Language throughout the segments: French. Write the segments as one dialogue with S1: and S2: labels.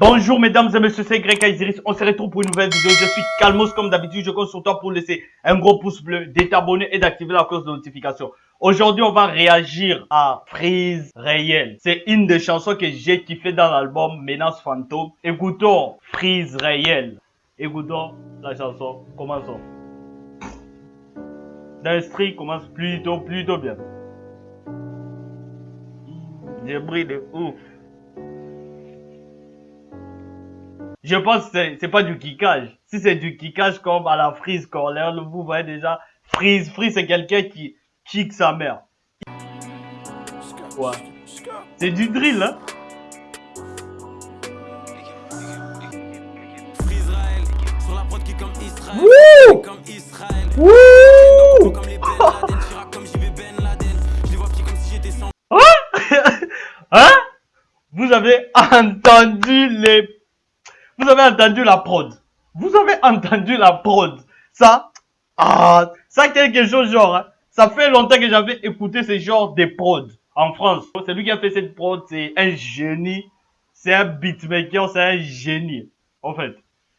S1: Bonjour mesdames et messieurs, c'est Greg Kaiseris. On se retrouve pour une nouvelle vidéo. Je suis Calmos comme d'habitude. Je compte sur toi pour laisser un gros pouce bleu, d'être et d'activer la cloche de notification. Aujourd'hui, on va réagir à Freeze Réel. C'est une des chansons que j'ai kiffé dans l'album Menace Fantôme. Écoutons Freeze Réel. Écoutons la chanson. Commençons. L'instri commence plutôt, plutôt bien. J'ai de ouf. Je pense que c'est pas du kickage. Si c'est du kickage comme à la Freeze Corner, vous voyez déjà, Freeze, Freeze c'est quelqu'un qui kick sa mère. Ouais. C'est du drill, hein. Wouh Wouh Hein? Vous avez entendu les... Vous avez entendu la prod. Vous avez entendu la prod. Ça, ah, ça quelque chose genre, hein. ça fait longtemps que j'avais écouté ce genre de prod en France. C'est lui qui a fait cette prod, c'est un génie. C'est un beatmaker, c'est un génie. En fait.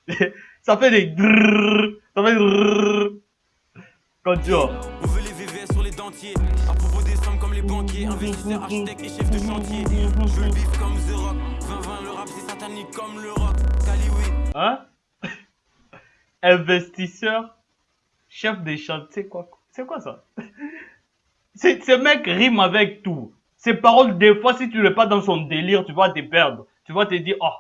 S1: ça fait des drrrr, ça fait drrrr. Quand tu vois. On veut les VVS sur les dentiers. À propos des sommes comme les banquiers, investisseurs, architectes et chefs de chantier. Je veux le bif comme The Rock. 20-20, le rap c'est satanique comme le rock. Hein? Investisseur, chef de chantier, quoi? C'est quoi ça? Ce mec rime avec tout. Ses paroles, des fois, si tu n'es pas dans son délire, tu vas te perdre. Tu vas te dire, oh,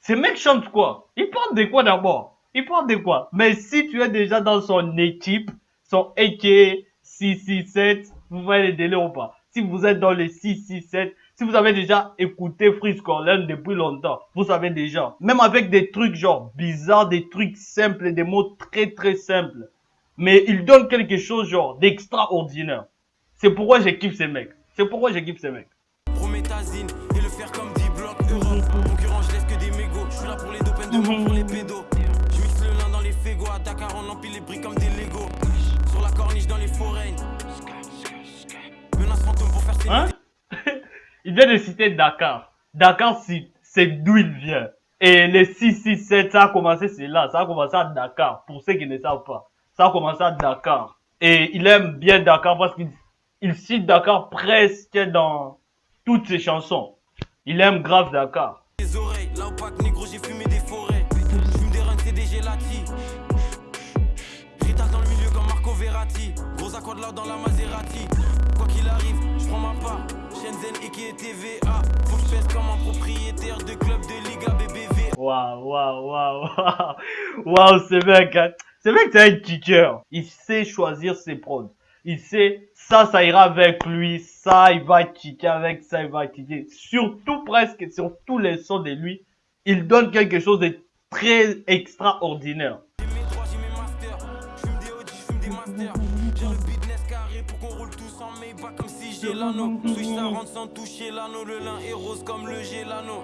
S1: ce mec chante quoi? Il parle de quoi d'abord? Il parle de quoi? Mais si tu es déjà dans son équipe, son AK 667, vous voyez les délais ou pas? Si vous êtes dans les 667, si vous avez déjà écouté Freeze Corleone depuis longtemps, vous savez déjà. Même avec des trucs genre bizarres, des trucs simples, des mots très très simples. Mais il donne quelque chose genre d'extraordinaire. C'est pourquoi kiffé ces mecs. C'est pourquoi kiffé ces mecs. Prométhazine et le faire comme 10 blocs Europe. Concurrent, je laisse que des mégots. Je suis là pour les deux peines de pour les pédos. Je mixe le lin dans les fégos. À Dakar, on empile les briques comme des Lego. Sur la corniche dans les forêts. Menace fantôme pour faire ses hein? Il vient de citer Dakar. Dakar, c'est d'où il vient. Et les 667, ça a commencé, c'est là. Ça a commencé à Dakar. Pour ceux qui ne savent pas. Ça a commencé à Dakar. Et il aime bien Dakar parce qu'il il cite Dakar presque dans toutes ses chansons. Il aime grave Dakar. Les oreilles, là opaque, négro, j'ai fumé des forêts. J'fume des runs, CDG Lati. Rital dans le milieu comme Marco Verratti. Gros accord là dans la Maserati. Qu'il arrive, j'prends ma part. Shenzhen et qui que comme un propriétaire. Waouh, waouh, waouh, waouh. Waouh, ce mec, hein. Ce mec, c'est un kicker. Il sait choisir ses prods il sait, ça, ça ira avec lui, ça, il va kicker avec ça, il va kicker. Surtout presque, sur tous les sons de lui, il donne quelque chose de très extraordinaire. Toucher l'anneau. Switch ça rentre sans toucher l'anneau. Le lin est rose comme le gélano.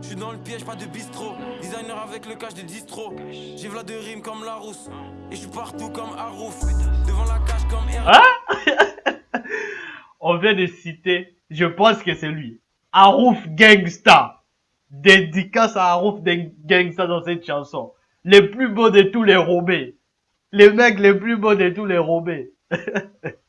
S1: Je suis dans le piège, pas de bistrot. Designer avec le cache de distro. J'ai v'là de rimes comme la rousse. Et je suis partout comme Arouf. Devant la cage comme R. Hein On vient de citer, je pense que c'est lui. Arouf Gangsta. Dédicace à Arouf Gangsta dans cette chanson. Les plus beaux de tous les robés. Les mecs les plus beaux de tous les robés.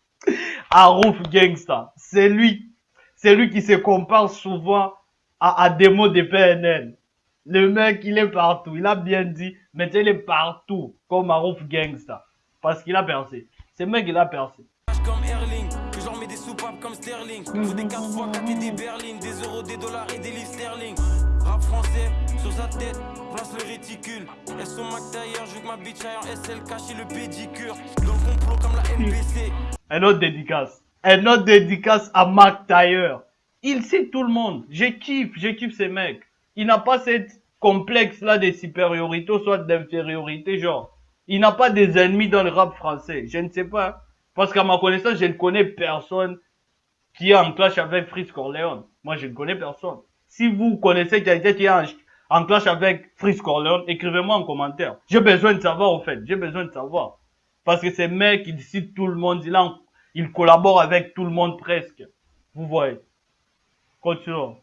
S1: Arouf Gangsta. C'est lui. C'est lui qui se compare souvent à, à des mots de PNL. Le mec, il est partout. Il a bien dit, mais il est partout. Comme Arouf Gangsta. Parce qu'il a percé. Ce mec, il a percé. Comme Erling, que j'en mets des soupapes comme Sterling. Faut des 4 fois 4 et des berlines, des euros, des dollars et des livres sterling. Rap français, sur sa tête, place le réticule. Elles sont Mac d'ailleurs, je que ma bitch aille en SL cacher le pédicure. Dans le complot comme la MPC. Un autre dédicace. Un autre dédicace à Mac Taylor. Il sait tout le monde. Je kiffe, je kiffe ces mecs. Il n'a pas cette complexe là de supériorité ou soit d'infériorité, genre. Il n'a pas des ennemis dans le rap français. Je ne sais pas. Parce qu'à ma connaissance, je ne connais personne qui est en clash avec Fritz Corleone. Moi, je ne connais personne. Si vous connaissez quelqu'un qui est en, clash avec Fritz Corleone, écrivez-moi en commentaire. J'ai besoin de savoir, au fait. J'ai besoin de savoir. Parce que c'est mec qui décide tout le monde. Il, en, avec tout le monde presque. Vous voyez. Continuons.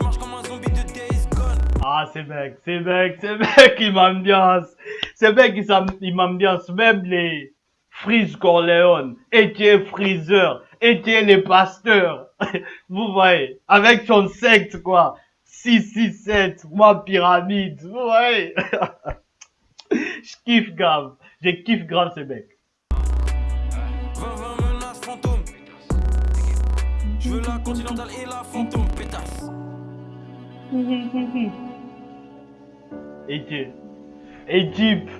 S1: marche comme un zombie. Ah, c'est mec, c'est mec, c'est mec, il m'a ambiance. C'est mec qui m'ambiance. Même les Freeze Corleone, et Freezer, et les pasteurs. Vous voyez, avec son secte, quoi. 667, moi pyramide, vous voyez. Je kiffe grave. Je kiffe grave ces mecs. Je veux la continentale et la fantôme, pétasse. Et Égypte.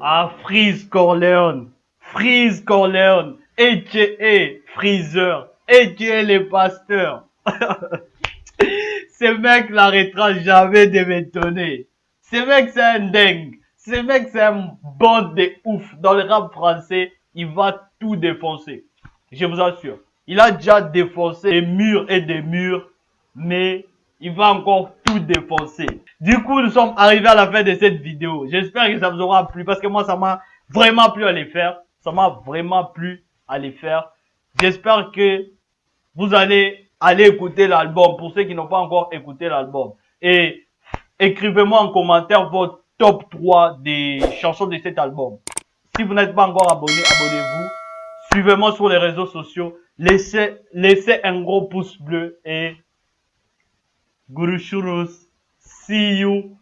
S1: Ah, Freeze Corleone. Freeze Corleone. Et Freezer. Et les pasteurs. Ce mec n'arrêtera jamais de m'étonner. Ce mec, c'est un dingue. Ce mec, c'est un bon de ouf. Dans le rap français, il va tout défoncer. Je vous assure. Il a déjà défoncé des murs et des murs, mais il va encore tout défoncer. Du coup, nous sommes arrivés à la fin de cette vidéo. J'espère que ça vous aura plu parce que moi, ça m'a vraiment plu à les faire. Ça m'a vraiment plu à les faire. J'espère que vous allez aller écouter l'album pour ceux qui n'ont pas encore écouté l'album. Et écrivez-moi en commentaire votre top 3 des chansons de cet album. Si vous n'êtes pas encore abonné, abonnez-vous. Suivez-moi sur les réseaux sociaux. Laissez, laissez un gros pouce bleu et Gurushuros. See you.